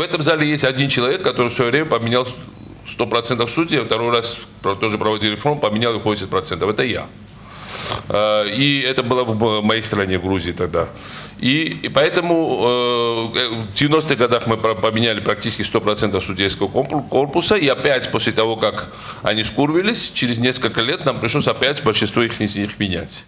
В этом зале есть один человек, который в свое время поменял 100% судей, а второй раз тоже проводил реформу, поменял их 80%. Это я. Э, и это было в моей стране, в Грузии тогда. И, и поэтому э, в 90-х годах мы поменяли практически 100% судейского корпуса. И опять после того, как они скурвились, через несколько лет нам пришлось опять большинство их из них менять.